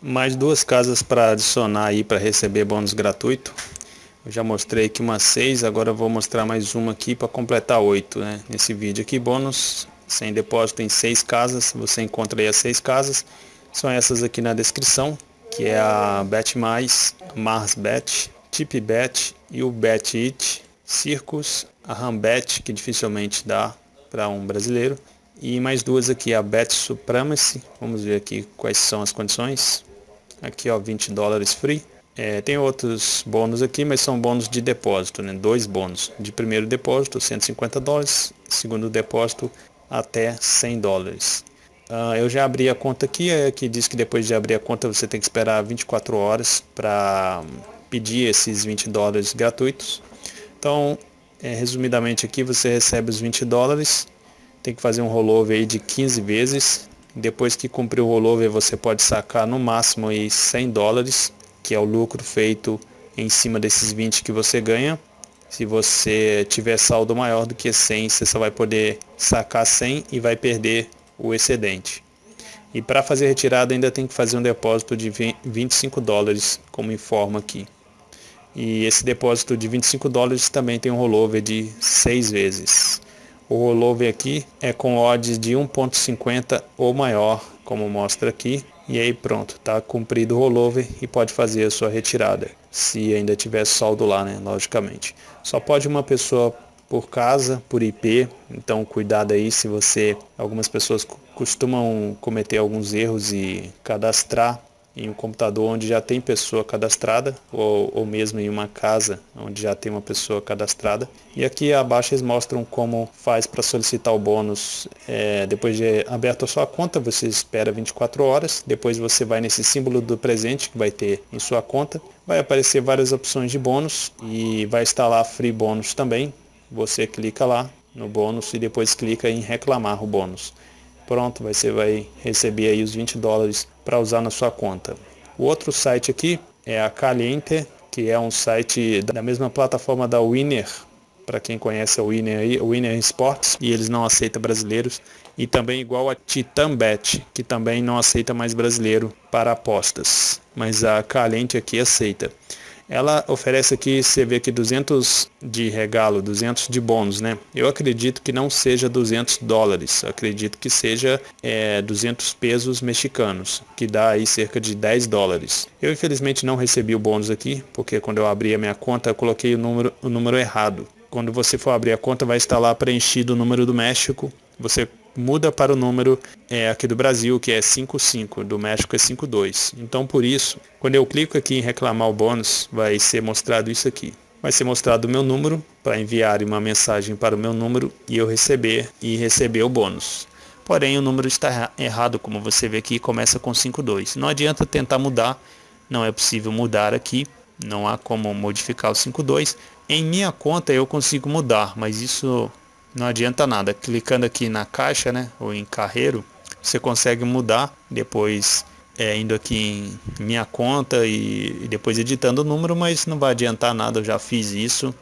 mais duas casas para adicionar aí para receber bônus gratuito. Eu já mostrei aqui umas seis, agora vou mostrar mais uma aqui para completar oito, né? Nesse vídeo aqui, bônus sem depósito em seis casas, você encontra aí as seis casas. São essas aqui na descrição, que é a Bet Mais, Mars Bet, Tip Bet e o Bet It, Circus, a Rambet, que dificilmente dá para um brasileiro, e mais duas aqui, a Bet Supremacy, vamos ver aqui quais são as condições. Aqui ó, 20 dólares free. É, tem outros bônus aqui, mas são bônus de depósito, né? Dois bônus. De primeiro depósito, 150 dólares. Segundo depósito, até 100 dólares. Uh, eu já abri a conta aqui, é, que diz que depois de abrir a conta você tem que esperar 24 horas para pedir esses 20 dólares gratuitos. Então, é, resumidamente aqui, você recebe os 20 dólares tem que fazer um rollover aí de 15 vezes. Depois que cumprir o rollover, você pode sacar no máximo aí 100 dólares, que é o lucro feito em cima desses 20 que você ganha. Se você tiver saldo maior do que 100, você só vai poder sacar 100 e vai perder o excedente. E para fazer retirada ainda tem que fazer um depósito de 25 dólares, como informa aqui. E esse depósito de 25 dólares também tem um rollover de 6 vezes. O rollover aqui é com odds de 1.50 ou maior, como mostra aqui. E aí pronto, está cumprido o rollover e pode fazer a sua retirada, se ainda tiver saldo lá, né, logicamente. Só pode uma pessoa por casa, por IP, então cuidado aí se você, algumas pessoas costumam cometer alguns erros e cadastrar em um computador onde já tem pessoa cadastrada ou, ou mesmo em uma casa onde já tem uma pessoa cadastrada. E aqui abaixo eles mostram como faz para solicitar o bônus. É, depois de aberto a sua conta, você espera 24 horas. Depois você vai nesse símbolo do presente que vai ter em sua conta. Vai aparecer várias opções de bônus e vai estar lá free bônus também. Você clica lá no bônus e depois clica em reclamar o bônus. Pronto, você vai receber aí os 20 dólares para usar na sua conta. O outro site aqui é a Caliente, que é um site da mesma plataforma da Winner, para quem conhece a Winner aí, Winner Sports, e eles não aceitam brasileiros, e também igual a Titanbet, que também não aceita mais brasileiro para apostas, mas a Caliente aqui aceita. Ela oferece aqui, você vê aqui 200 de regalo, 200 de bônus, né? Eu acredito que não seja 200 dólares, acredito que seja é, 200 pesos mexicanos, que dá aí cerca de 10 dólares. Eu infelizmente não recebi o bônus aqui, porque quando eu abri a minha conta eu coloquei o número, o número errado. Quando você for abrir a conta vai estar lá preenchido o número do México, você muda para o número é, aqui do Brasil, que é 55, do México é 52. Então, por isso, quando eu clico aqui em reclamar o bônus, vai ser mostrado isso aqui. Vai ser mostrado o meu número para enviar uma mensagem para o meu número e eu receber e receber o bônus. Porém, o número está errado, como você vê aqui, começa com 52. Não adianta tentar mudar, não é possível mudar aqui, não há como modificar o 52. Em minha conta eu consigo mudar, mas isso não adianta nada. Clicando aqui na caixa, né, ou em carreiro, você consegue mudar depois é, indo aqui em minha conta e, e depois editando o número, mas não vai adiantar nada, eu já fiz isso.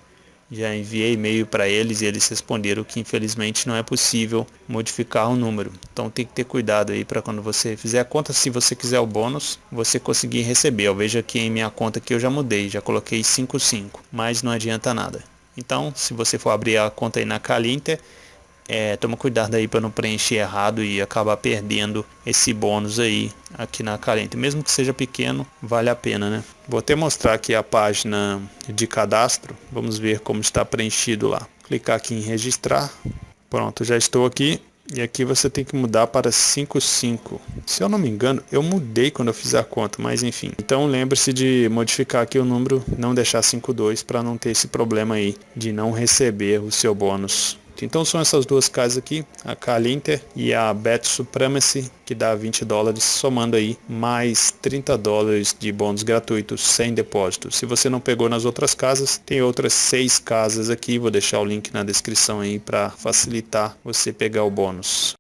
Já enviei e-mail para eles e eles responderam que infelizmente não é possível modificar o número. Então tem que ter cuidado aí para quando você fizer a conta, se você quiser o bônus, você conseguir receber. Eu vejo aqui em minha conta que eu já mudei, já coloquei 55, mas não adianta nada. Então, se você for abrir a conta aí na Calinter, é, toma cuidado aí para não preencher errado e acabar perdendo esse bônus aí aqui na Calinter. Mesmo que seja pequeno, vale a pena, né? Vou até mostrar aqui a página de cadastro. Vamos ver como está preenchido lá. Clicar aqui em registrar. Pronto, já estou aqui. E aqui você tem que mudar para 55. Se eu não me engano, eu mudei quando eu fiz a conta, mas enfim. Então lembre-se de modificar aqui o número, não deixar 52 para não ter esse problema aí de não receber o seu bônus. Então são essas duas casas aqui, a Calinter e a Bet Supremacy, que dá 20 dólares, somando aí mais 30 dólares de bônus gratuitos sem depósito. Se você não pegou nas outras casas, tem outras seis casas aqui, vou deixar o link na descrição aí para facilitar você pegar o bônus.